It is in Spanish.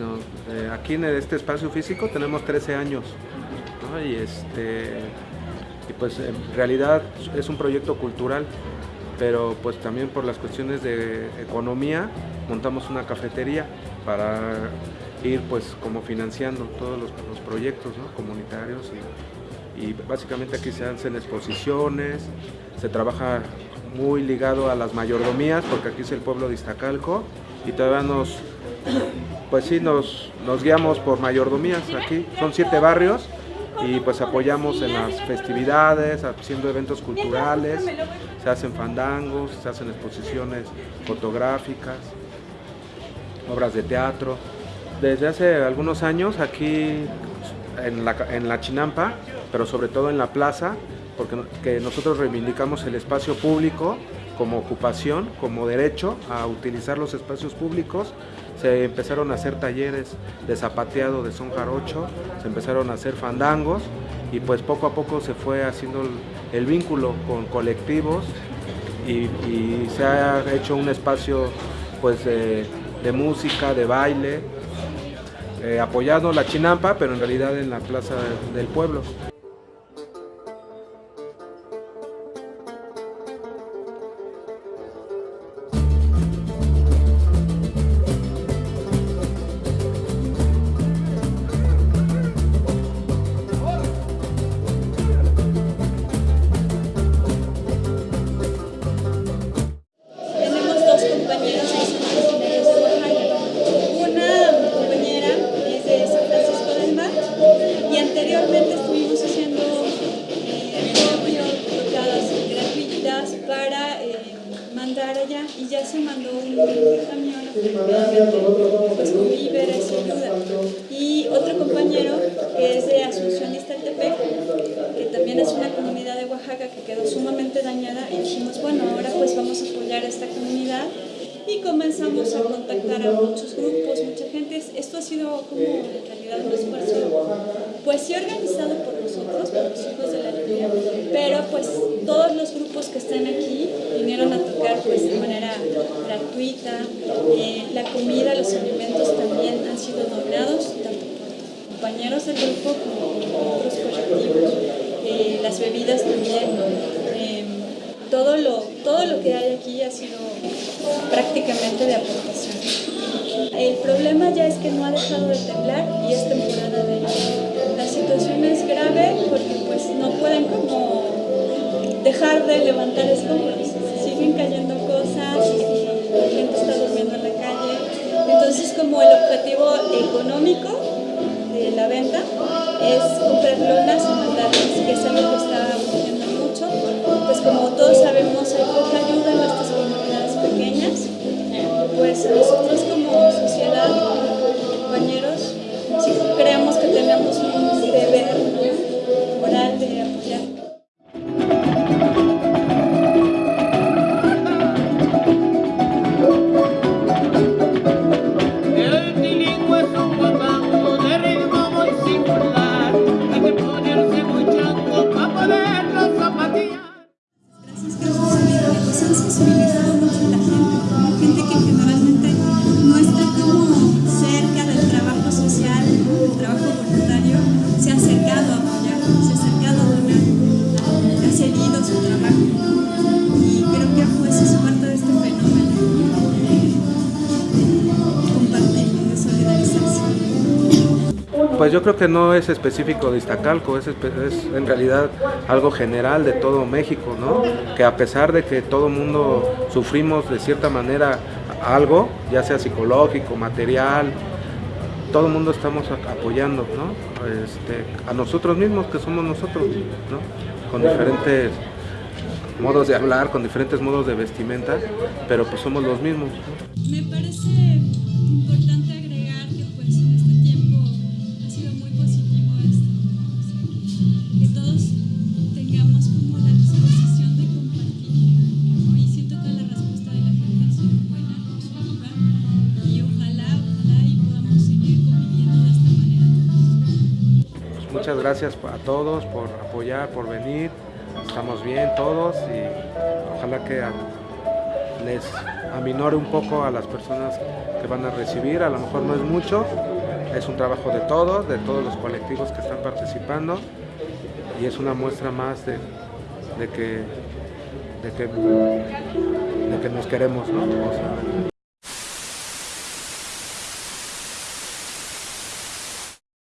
Eh, aquí en este espacio físico tenemos 13 años y, este, y pues en realidad es un proyecto cultural, pero pues también por las cuestiones de economía montamos una cafetería para ir pues como financiando todos los, proyectos comunitarios y, y básicamente aquí se hacen exposiciones, se trabaja muy ligado a las mayordomías porque aquí es el pueblo de Iztacalco y todavía nos pues sí, nos, guiamos por mayordomías aquí. Son siete barrios y pues apoyamos en las festividades, haciendo eventos culturales, se hacen fandangos, se hacen exposiciones fotográficas, obras de teatro. Desde hace algunos años aquí en la, en la Chinampa, pero sobre todo en la plaza, porque que nosotros reivindicamos el espacio público como ocupación, como derecho a utilizar los espacios públicos, se empezaron a hacer talleres de zapateado de son jarocho, se empezaron a hacer fandangos y pues poco a poco se fue haciendo el, vínculo con colectivos y, se ha hecho un espacio pues de, de música, de baile, eh, apoyando la chinampa, pero en realidad en la plaza del pueblo. Camión pues, con víveres y ayuda. Y otro compañero que es de Asunción Iztaltepec, que también es una comunidad de Oaxaca que quedó sumamente dañada y dijimos, bueno, ahora pues vamos a apoyar a esta comunidad y comenzamos a contactar a muchos grupos, mucha gente. Esto ha sido como en realidad un esfuerzo, pues sí organizado por nosotros, por los hijos de la lluvia, pero pues todos los grupos que están aquí vinieron a tocar pues de manera gratuita. Eh, la comida, los alimentos también han sido donados, tanto por compañeros del grupo como otros colectivos. Eh, las bebidas también. Eh, todo lo, todo lo que hay aquí ha sido prácticamente de aportación. El problema ya es que no ha dejado de temblar y es temporada de La situación es grave porque pues no pueden como dejar de levantar escombros. Siguen cayendo cosas la gente está durmiendo en la calle. Entonces como el objetivo económico de la venta es comprar lonas y mandarlas, que es algo que está ocurriendo mucho. Pues como todos sabemos hay poca ayuda en nuestras comunidades pequeñas. Pues nosotros Pues yo creo que no es específico de Iztacalco, es, en realidad algo general de todo México, ¿no? Que a pesar de que todo mundo sufrimos de cierta manera algo, ya sea psicológico, material, todo el mundo estamos apoyando, ¿no? Este, a nosotros mismos, que somos nosotros, ¿no? Con diferentes modos de hablar, con diferentes modos de vestimenta, pero pues somos los mismos. Me parece importante muchas gracias a todos por apoyar, por venir. Estamos bien todos y ojalá que les aminore un poco a las personas que van a recibir. A lo mejor no es mucho, es un trabajo de todos, de todos los colectivos que están participando y es una muestra más de, que, de que, de que nos queremos. ¿no?